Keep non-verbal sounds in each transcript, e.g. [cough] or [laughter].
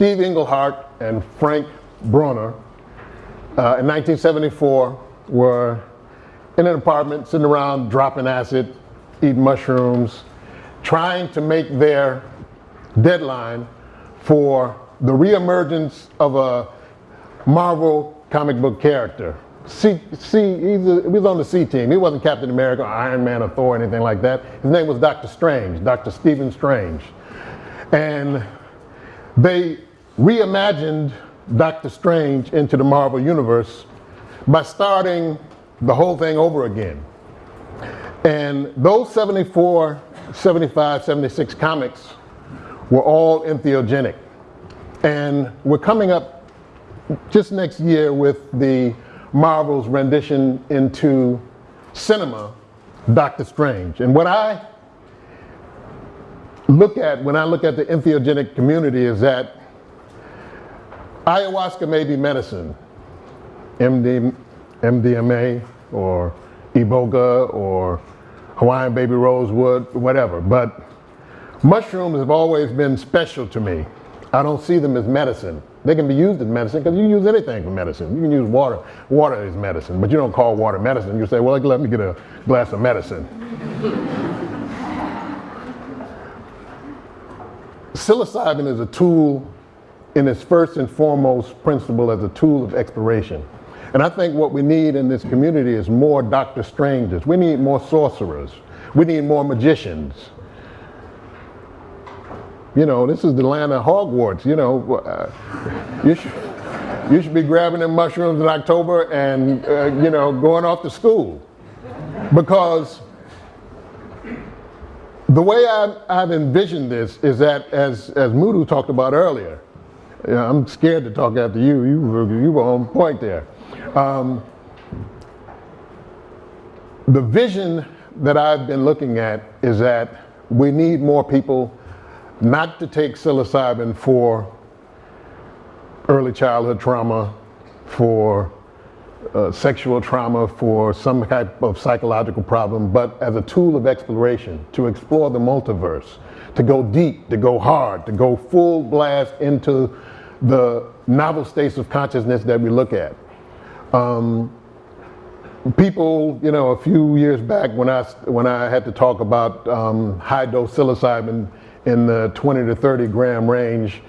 Steve Englehart and Frank Brunner uh, in 1974 were in an apartment sitting around dropping acid, eating mushrooms, trying to make their deadline for the reemergence of a Marvel comic book character. C, C, he was on the C team. He wasn't Captain America or Iron Man or Thor or anything like that. His name was Doctor Strange, Dr. Stephen Strange. And they reimagined Doctor Strange into the Marvel Universe by starting the whole thing over again. And those 74, 75, 76 comics were all entheogenic. And we're coming up just next year with the Marvel's rendition into cinema, Doctor Strange. And what I look at when I look at the entheogenic community is that ayahuasca may be medicine, MD, MDMA or Iboga or Hawaiian baby rosewood, whatever. But mushrooms have always been special to me. I don't see them as medicine. They can be used as medicine because you can use anything for medicine. You can use water. Water is medicine, but you don't call water medicine. You say, well, let me get a glass of medicine. [laughs] Psilocybin is a tool in its first and foremost principle as a tool of exploration. And I think what we need in this community is more Dr. Strangers. We need more sorcerers. We need more magicians. You know, this is the land of Hogwarts. You know, uh, you, should, you should be grabbing them mushrooms in October and, uh, you know, going off to school. Because the way I've, I've envisioned this is that, as, as Mudu talked about earlier, yeah, I'm scared to talk after you. You were, you were on point there. Um, the vision that I've been looking at is that we need more people not to take psilocybin for early childhood trauma, for uh, sexual trauma, for some type of psychological problem, but as a tool of exploration, to explore the multiverse, to go deep, to go hard, to go full blast into the novel states of consciousness that we look at. Um, people, you know, a few years back when I, when I had to talk about um, high dose psilocybin in the 20 to 30 gram range,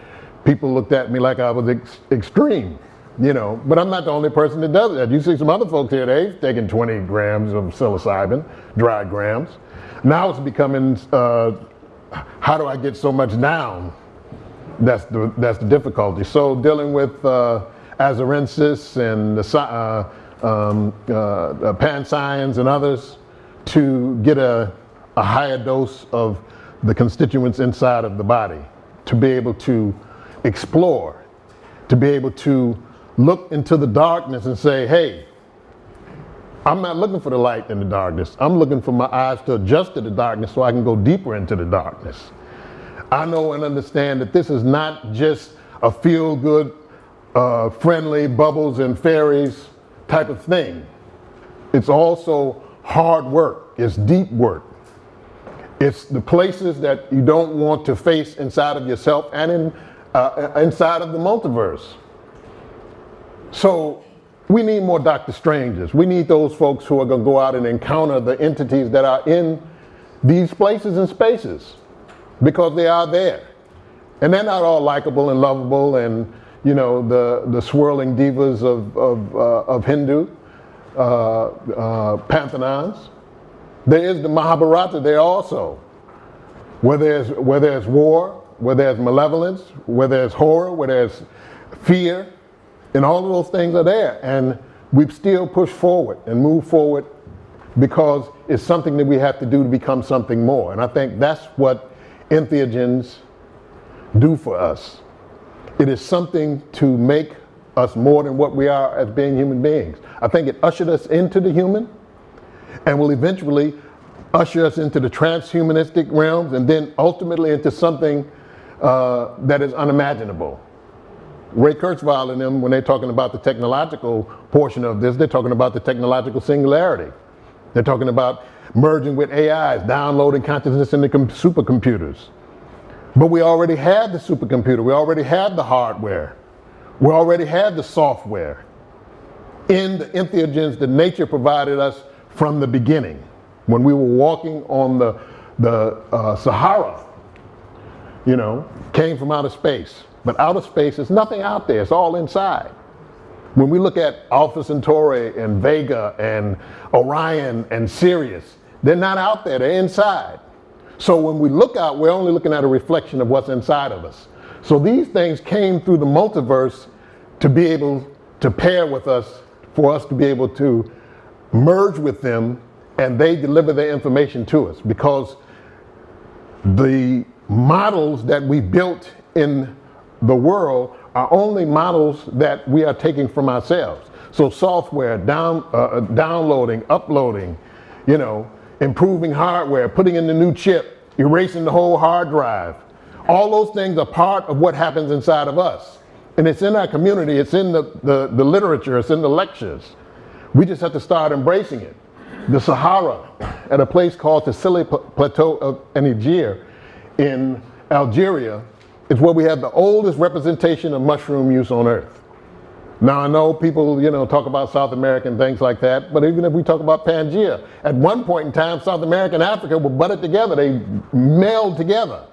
people looked at me like I was ex extreme, you know, but I'm not the only person that does that. You see some other folks here, they've taken 20 grams of psilocybin, dry grams. Now it's becoming, uh, how do I get so much down? That's the, that's the difficulty. So dealing with uh, azurescens and the, uh, um, uh, uh pancyans and others to get a, a higher dose of the constituents inside of the body, to be able to explore, to be able to look into the darkness and say, hey, I'm not looking for the light in the darkness. I'm looking for my eyes to adjust to the darkness so I can go deeper into the darkness. I know and understand that this is not just a feel good, uh, friendly bubbles and fairies type of thing. It's also hard work, it's deep work. It's the places that you don't want to face inside of yourself and in, uh, inside of the multiverse. So we need more Dr. Strangers. We need those folks who are going to go out and encounter the entities that are in these places and spaces because they are there. And they're not all likable and lovable and, you know, the, the swirling divas of, of, uh, of Hindu uh, uh, pantheons. There is the Mahabharata there also, where there's, where there's war, where there's malevolence, where there's horror, where there's fear, and all of those things are there. And we've still pushed forward and moved forward because it's something that we have to do to become something more. And I think that's what entheogens do for us. It is something to make us more than what we are as being human beings. I think it ushered us into the human and will eventually usher us into the transhumanistic realms and then ultimately into something uh, that is unimaginable. Ray Kurzweil and them, when they're talking about the technological portion of this, they're talking about the technological singularity. They're talking about merging with AIs, downloading consciousness into supercomputers. But we already had the supercomputer, we already had the hardware, we already had the software in the entheogens that nature provided us from the beginning. When we were walking on the, the uh, Sahara, you know, came from outer space. But outer space is nothing out there, it's all inside. When we look at Alpha Centauri and Vega and Orion and Sirius, they're not out there, they're inside. So when we look out, we're only looking at a reflection of what's inside of us. So these things came through the multiverse to be able to pair with us, for us to be able to merge with them, and they deliver their information to us because the models that we built in the world are only models that we are taking from ourselves. So software, down, uh, uh, downloading, uploading, you know, improving hardware, putting in the new chip, erasing the whole hard drive. All those things are part of what happens inside of us. And it's in our community, it's in the, the, the literature, it's in the lectures. We just have to start embracing it. The Sahara, at a place called the Sili Plateau of Niger in Algeria, is where we have the oldest representation of mushroom use on earth. Now I know people, you know, talk about South America and things like that, but even if we talk about Pangea, at one point in time, South America and Africa were butted together, they meld together.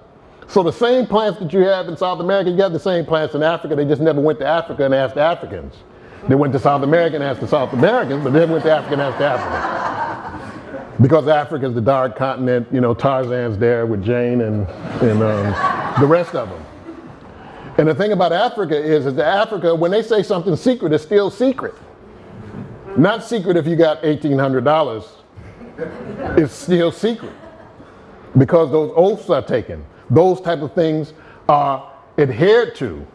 So the same plants that you have in South America, you have the same plants in Africa, they just never went to Africa and asked Africans. They went to South America and asked the South Americans, but they went to Africa and asked the Africans. Because Africa is the dark continent, you know, Tarzan's there with Jane and, and um, the rest of them. And the thing about Africa is, is that Africa, when they say something secret, it's still secret. Not secret if you got $1,800. It's still secret. Because those oaths are taken. Those type of things are adhered to,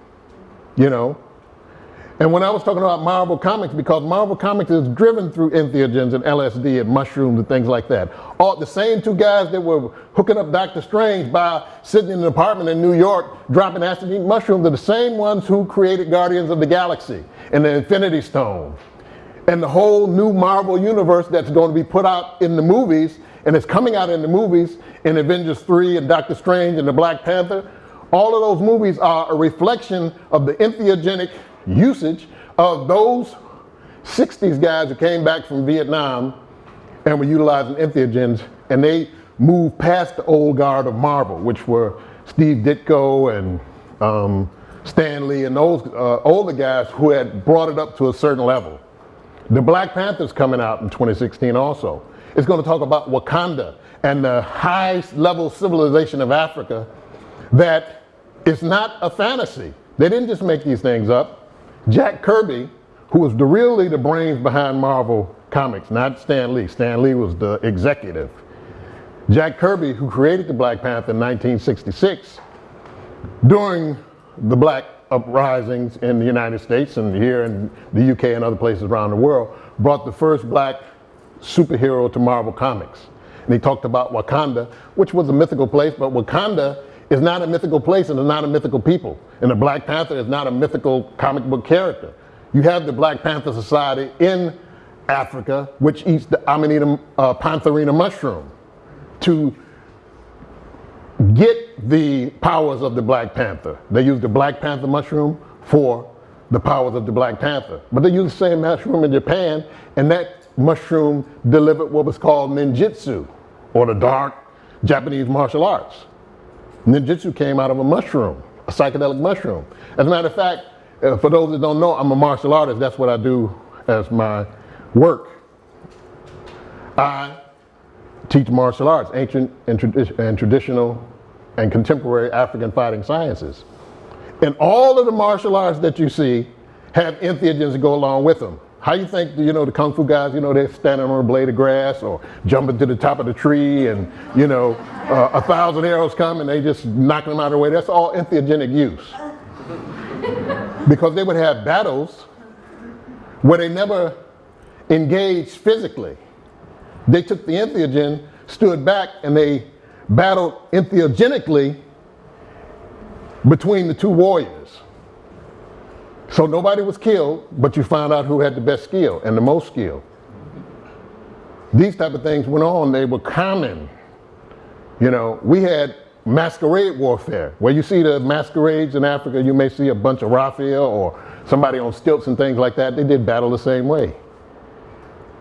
you know. And when I was talking about Marvel Comics, because Marvel Comics is driven through entheogens and LSD and mushrooms and things like that. All the same two guys that were hooking up Doctor Strange by sitting in an apartment in New York dropping acid and mushrooms are the same ones who created Guardians of the Galaxy and the Infinity Stone and the whole new Marvel universe that's going to be put out in the movies and it's coming out in the movies in Avengers 3 and Doctor Strange and the Black Panther. All of those movies are a reflection of the entheogenic usage of those 60s guys who came back from Vietnam and were utilizing entheogens and they moved past the old guard of Marvel, which were Steve Ditko and um, Stan Lee and those uh, older guys who had brought it up to a certain level. The Black Panther's coming out in 2016 also. It's going to talk about Wakanda and the high level civilization of Africa that is not a fantasy. They didn't just make these things up. Jack Kirby, who was the really the brains behind Marvel Comics, not Stan Lee. Stan Lee was the executive. Jack Kirby, who created the Black Panther in 1966, during the black uprisings in the United States and here in the UK and other places around the world, brought the first black superhero to Marvel Comics. And he talked about Wakanda, which was a mythical place, but Wakanda is not a mythical place and is not a mythical people. And the Black Panther is not a mythical comic book character. You have the Black Panther Society in Africa, which eats the Amanita uh, pantherina mushroom to get the powers of the Black Panther. They use the Black Panther mushroom for the powers of the Black Panther. But they use the same mushroom in Japan, and that mushroom delivered what was called ninjutsu, or the dark Japanese martial arts. Ninjutsu came out of a mushroom, a psychedelic mushroom. As a matter of fact, uh, for those that don't know, I'm a martial artist. That's what I do as my work. I teach martial arts, ancient and, tradi and traditional and contemporary African fighting sciences. And all of the martial arts that you see have entheogens go along with them. How you think, you know, the Kung Fu guys, you know, they're standing on a blade of grass or jumping to the top of the tree and, you know, uh, a thousand arrows come and they just knock them out of the way. That's all entheogenic use. [laughs] because they would have battles where they never engaged physically. They took the entheogen, stood back, and they battled entheogenically between the two warriors. So nobody was killed, but you found out who had the best skill and the most skill. These type of things went on, they were common. You know, we had masquerade warfare. Where you see the masquerades in Africa, you may see a bunch of raffia or somebody on stilts and things like that. They did battle the same way.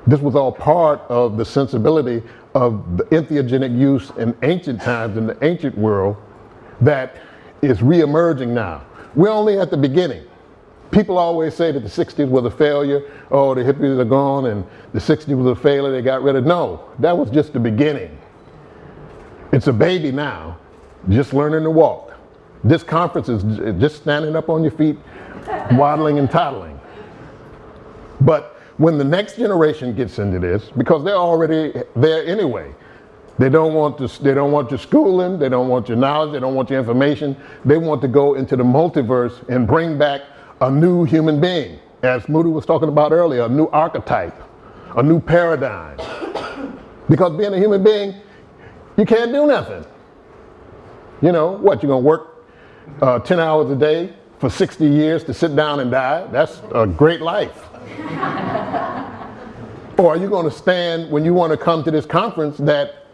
This was all part of the sensibility of the entheogenic use in ancient times in the ancient world that is reemerging now. We're only at the beginning. People always say that the 60s was a failure. Oh, the hippies are gone and the 60s was a failure. They got rid of. No, that was just the beginning. It's a baby now, just learning to walk. This conference is just standing up on your feet, [laughs] waddling and toddling. But when the next generation gets into this, because they're already there anyway, they don't want to, they don't want your schooling, they don't want your knowledge, they don't want your information. They want to go into the multiverse and bring back a new human being. As Moody was talking about earlier, a new archetype, a new paradigm. Because being a human being, you can't do nothing. You know, what, you're gonna work uh, 10 hours a day for 60 years to sit down and die? That's a great life. or are you gonna stand when you wanna come to this conference that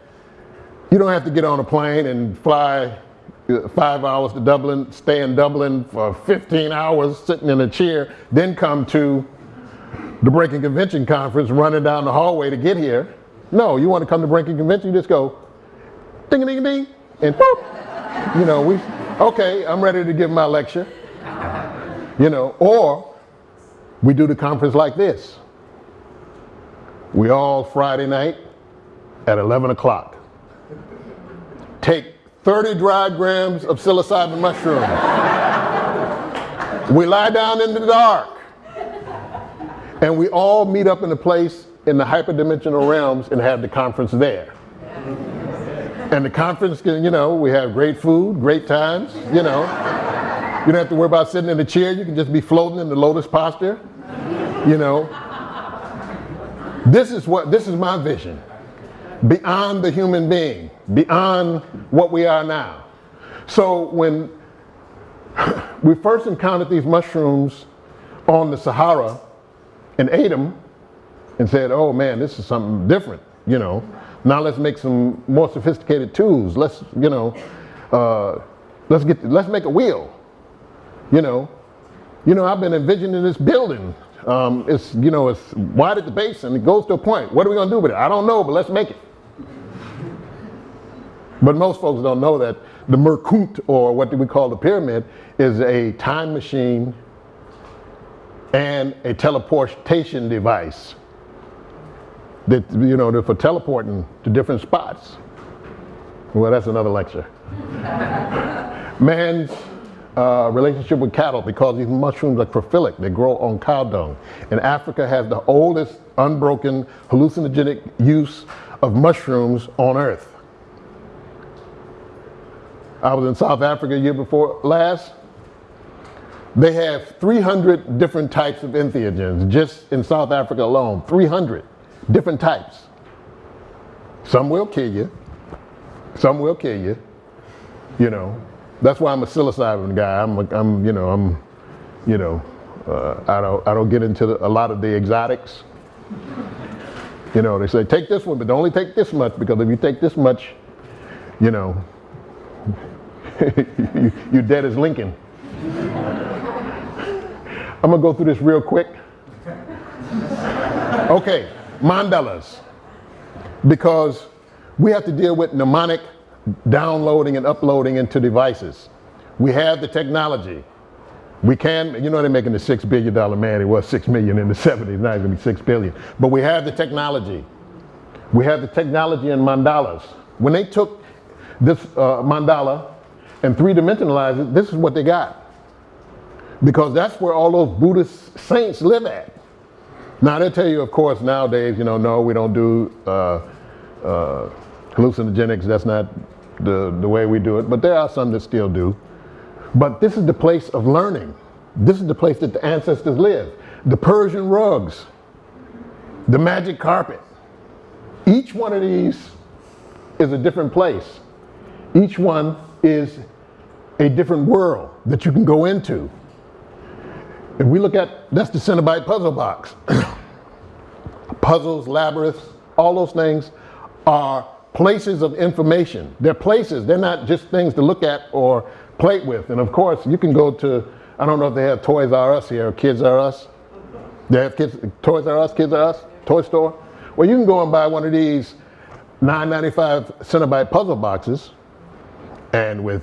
you don't have to get on a plane and fly five hours to Dublin, stay in Dublin for 15 hours sitting in a chair, then come to the Breaking Convention Conference running down the hallway to get here. No, you want to come to Breaking Convention, you just go ding a ding a ding and boop. You know, we okay, I'm ready to give my lecture. You know, or we do the conference like this. We all Friday night at 11 o'clock. Take 30 dry grams of psilocybin mushroom. we lie down in the dark. And we all meet up in a place in the hyperdimensional realms and have the conference there. And the conference, can, you know, we have great food, great times, you know. You don't have to worry about sitting in a chair. You can just be floating in the lotus posture, you know. This is what, this is my vision. Beyond the human being, beyond what we are now. So when [sighs] we first encountered these mushrooms on the Sahara and ate them and said, oh man, this is something different, you know. Now let's make some more sophisticated tools. Let's, you know, uh, let's get, let's make a wheel, you know. You know, I've been envisioning this building. Um, it's, you know, it's wide at the base and it goes to a point. What are we gonna do with it? I don't know, but let's make it. But most folks don't know that the Merkut, or what do we call the pyramid, is a time machine and a teleportation device that, you know, for teleporting to different spots. Well, that's another lecture. [laughs] Man's uh, relationship with cattle because these mushrooms are coprophilic. They grow on cow dung. And Africa has the oldest unbroken hallucinogenic use of mushrooms on earth. I was in South Africa year before last. They have 300 different types of entheogens just in South Africa alone. 300 different types. Some will kill you. Some will kill you. You know, that's why I'm a psilocybin guy. I'm, a, I'm you know, I'm, you know, uh, I don't, I don't get into the, a lot of the exotics. You know, they say take this one, but only take this much because if you take this much, you know, [laughs] You're dead as Lincoln. I'm gonna go through this real quick. Okay, mandalas. Because we have to deal with mnemonic downloading and uploading into devices. We have the technology. We can, you know, they're making the six billion dollar man. It was six million in the 70s, now it's gonna be six billion. But we have the technology. We have the technology in mandalas. When they took this uh, mandala and three dimensionalize it, this is what they got. Because that's where all those Buddhist saints live at. Now they'll tell you, of course, nowadays, you know, no, we don't do uh, uh, hallucinogenics. That's not the, the way we do it. But there are some that still do. But this is the place of learning. This is the place that the ancestors lived. The Persian rugs, the magic carpet. Each one of these is a different place. Each one is a different world that you can go into. If we look at, that's the Cenobite puzzle box. [coughs] Puzzles, labyrinths, all those things are places of information. They're places. They're not just things to look at or play with. And of course, you can go to, I don't know if they have Toys R Us here, or Kids R Us. They have kids, Toys R Us, Kids R Us, Toy Store. Well, you can go and buy one of these 9.95 Cenobite puzzle boxes, and with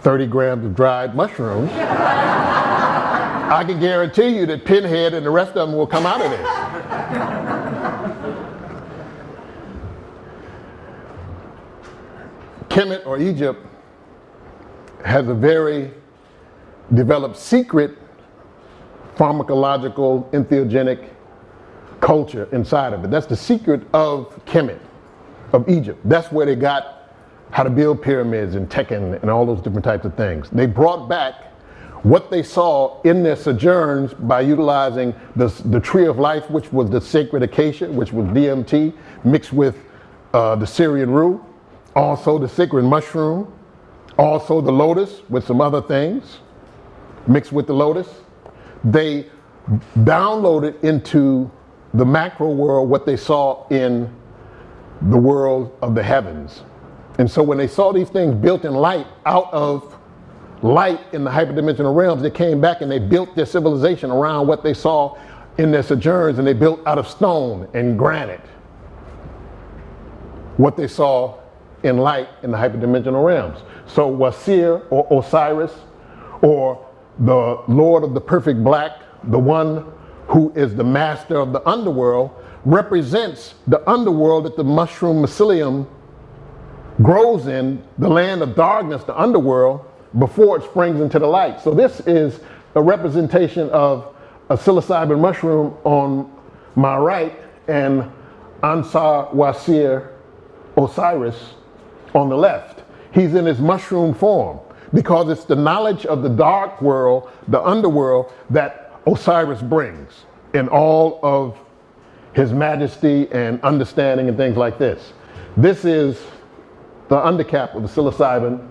30 grams of dried mushrooms, I can guarantee you that Pinhead and the rest of them will come out of this. Kemet or Egypt has a very developed secret pharmacological entheogenic culture inside of it. That's the secret of Kemet, of Egypt. That's where they got how to build pyramids and Tekken and all those different types of things. They brought back what they saw in their sojourns by utilizing the, the tree of life, which was the sacred acacia, which was DMT, mixed with uh, the Syrian rue, also the sacred mushroom, also the lotus with some other things mixed with the lotus. They downloaded into the macro world what they saw in the world of the heavens. And so when they saw these things built in light out of light in the hyperdimensional realms, they came back and they built their civilization around what they saw in their sojourns and they built out of stone and granite what they saw in light in the hyperdimensional realms. So Wasir or Osiris or the Lord of the perfect black, the one who is the master of the underworld, represents the underworld that the mushroom mycelium grows in, the land of darkness, the underworld, before it springs into the light. So this is a representation of a psilocybin mushroom on my right and Ausar Wasir Osiris on the left. He's in his mushroom form because it's the knowledge of the dark world, the underworld, that Osiris brings in all of his majesty and understanding and things like this. This is the undercap of the psilocybin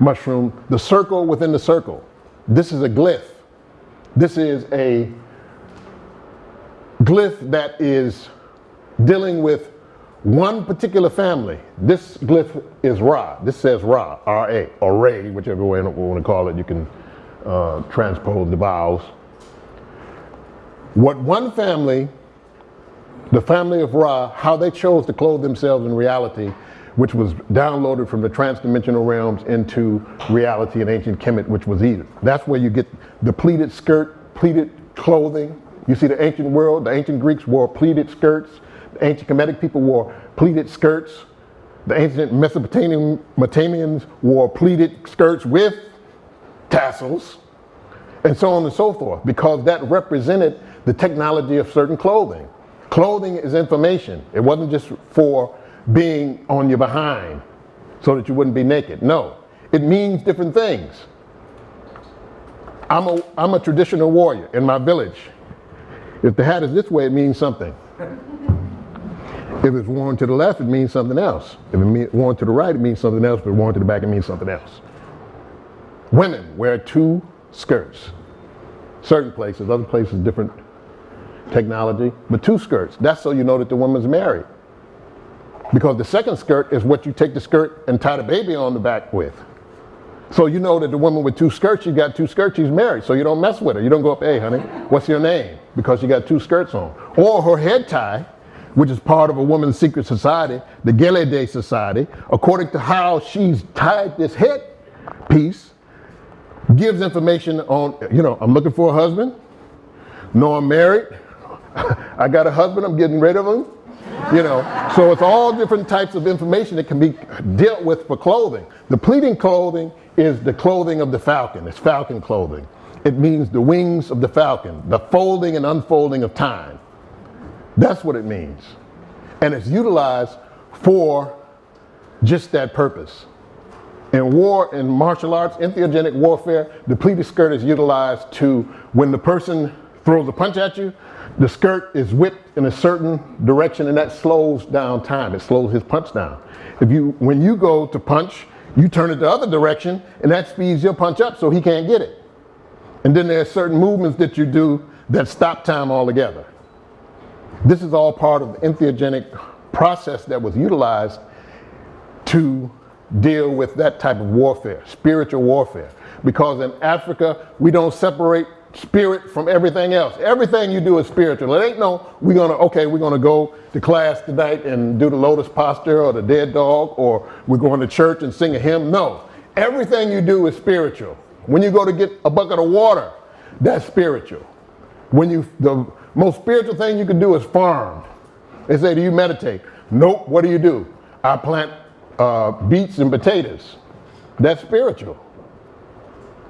mushroom, the circle within the circle. This is a glyph. This is a glyph that is dealing with one particular family. This glyph is Ra. This says Ra, R-A, or Ray, whichever way you want to call it. You can uh, transpose the vowels. What one family, the family of Ra, how they chose to clothe themselves in reality, which was downloaded from the transdimensional realms into reality in ancient Kemet, which was Eden. That's where you get the pleated skirt, pleated clothing. You see the ancient world, the ancient Greeks wore pleated skirts, the ancient Kemetic people wore pleated skirts. The ancient Mesopotamian, Mesopotamians wore pleated skirts with tassels, and so on and so forth, because that represented the technology of certain clothing. Clothing is information. It wasn't just for being on your behind so that you wouldn't be naked. No, it means different things. I'm a, I'm a traditional warrior in my village. If the hat is this way, it means something. If it's worn to the left, it means something else. If it's worn to the right, it means something else. If it's worn to the back, it means something else. Women wear two skirts. Certain places, other places, different technology, but two skirts. That's so you know that the woman's married. Because the second skirt is what you take the skirt and tie the baby on the back with. So you know that the woman with two skirts, she's got two skirts, she's married. So you don't mess with her. You don't go up, hey honey, what's your name? Because she got two skirts on. Or her head tie which is part of a woman's secret society, the Gelede Society, according to how she's tied this head piece, gives information on, you know, I'm looking for a husband. No, I'm married. [laughs] I got a husband, I'm getting rid of him. You know, so it's all different types of information that can be dealt with for clothing. The pleating clothing is the clothing of the falcon. It's falcon clothing. It means the wings of the falcon, the folding and unfolding of time. That's what it means. And it's utilized for just that purpose. In war, in martial arts, entheogenic warfare, the pleated skirt is utilized to, when the person throws a punch at you, the skirt is whipped in a certain direction and that slows down time. It slows his punch down. If you, when you go to punch, you turn it the other direction and that speeds your punch up so he can't get it. And then there are certain movements that you do that stop time altogether. This is all part of the entheogenic process that was utilized to deal with that type of warfare, spiritual warfare. Because in Africa, we don't separate spirit from everything else. Everything you do is spiritual. It ain't no, we're gonna, okay, we're gonna go to class tonight and do the lotus posture or the dead dog, or we're going to church and sing a hymn. No, everything you do is spiritual. When you go to get a bucket of water, that's spiritual. When you, the most spiritual thing you can do is farm. They say, do you meditate? Nope, what do you do? I plant uh, beets and potatoes. That's spiritual.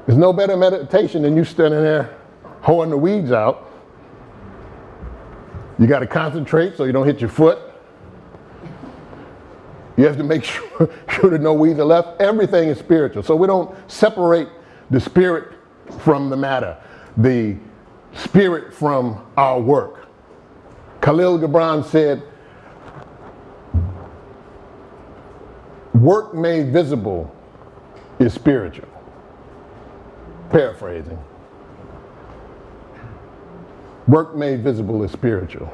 There's no better meditation than you standing there hoeing the weeds out. You got to concentrate so you don't hit your foot. You have to make [laughs] sure, sure that no weeds are left. Everything is spiritual. So we don't separate the spirit from the matter, the spirit from our work. Khalil Gibran said, work made visible is spiritual. Paraphrasing. Work made visible is spiritual.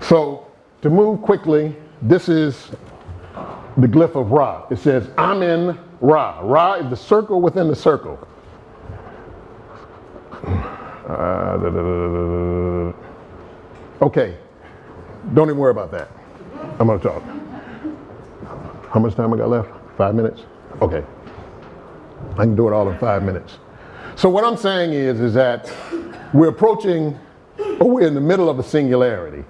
So to move quickly, this is the glyph of Ra. It says, I'm in Ra. Ra is the circle within the circle. Uh, da, da, da, okay, don't even worry about that. I'm gonna talk. How much time I got left? Five minutes? Okay. I can do it all in five minutes. So what I'm saying is, is that we're approaching, or we're in the middle of a singularity.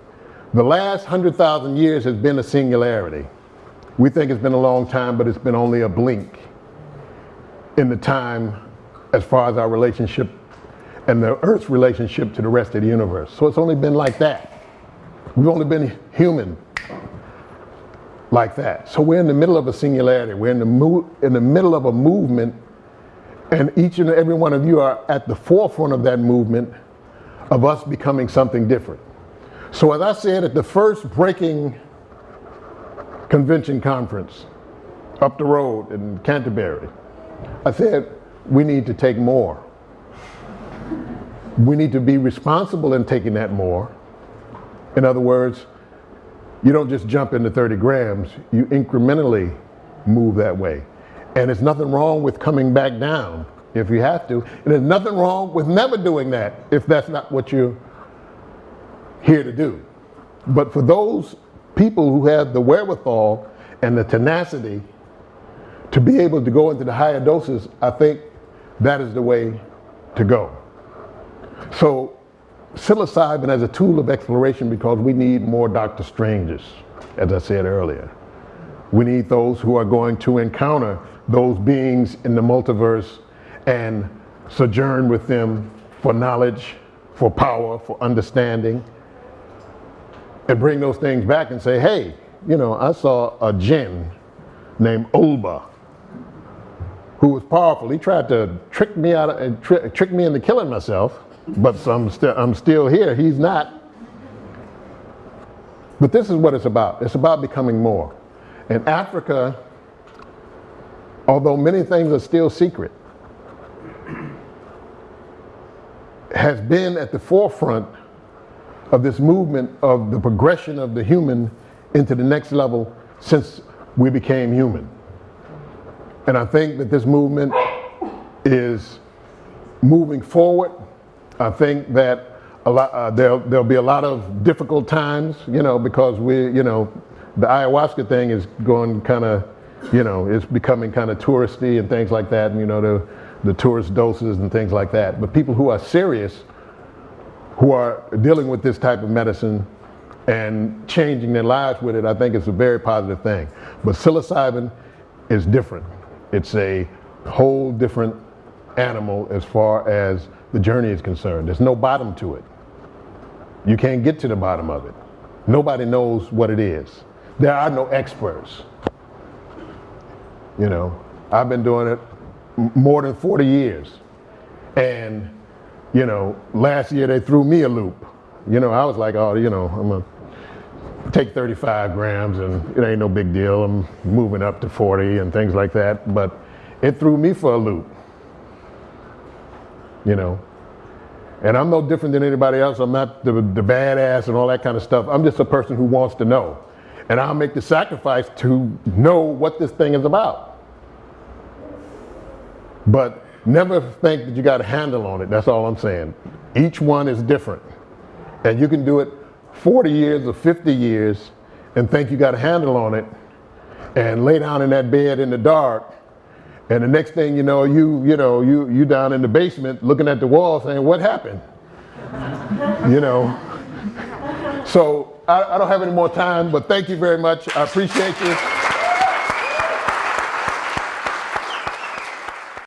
The last 100,000 years has been a singularity. We think it's been a long time, but it's been only a blink in the time as far as our relationship and the Earth's relationship to the rest of the universe. So it's only been like that. We've only been human like that. So we're in the middle of a singularity. We're in the, in the middle of a movement, and each and every one of you are at the forefront of that movement of us becoming something different. So as I said at the first breaking convention conference up the road in Canterbury, I said we need to take more. We need to be responsible in taking that more. In other words, you don't just jump into 30 grams, you incrementally move that way. And there's nothing wrong with coming back down if you have to. And there's nothing wrong with never doing that if that's not what you're here to do. But for those people who have the wherewithal and the tenacity to be able to go into the higher doses, I think that is the way to go. So psilocybin as a tool of exploration because we need more Dr. Strangers, as I said earlier. We need those who are going to encounter those beings in the multiverse and sojourn with them for knowledge, for power, for understanding, and bring those things back and say, hey, you know, I saw a jinn named Ulba who was powerful. He tried to trick me out of, tri trick me into killing myself but I'm, I'm still here. He's not. But this is what it's about. It's about becoming more. In Africa, although many things are still secret, has been at the forefront of this movement of the progression of the human into the next level since we became human. And I think that this movement is moving forward I think that a lot, uh, there'll, there'll be a lot of difficult times, you know, because we, you know, the ayahuasca thing is going kind of, you know, it's becoming kind of touristy and things like that, and you know, the, the tourist doses and things like that. But people who are serious, who are dealing with this type of medicine and changing their lives with it, I think it's a very positive thing. But psilocybin is different. It's a whole different animal as far as the journey is concerned. There's no bottom to it. You can't get to the bottom of it. Nobody knows what it is. There are no experts. You know, I've been doing it more than 40 years. And, you know, last year they threw me a loop. You know, I was like, oh, you know, I'm going to take 35 grams and it ain't no big deal. I'm moving up to 40 and things like that. But it threw me for a loop you know. And I'm no different than anybody else. I'm not the, the badass and all that kind of stuff. I'm just a person who wants to know. and I'll make the sacrifice to know what this thing is about. But never think that you got a handle on it. That's all I'm saying. Each one is different. And you can do it 40 years or 50 years and think you got a handle on it and lay down in that bed in the dark and the next thing you know you you know you you down in the basement looking at the wall saying what happened [laughs] you know so I, I don't have any more time but thank you very much i appreciate you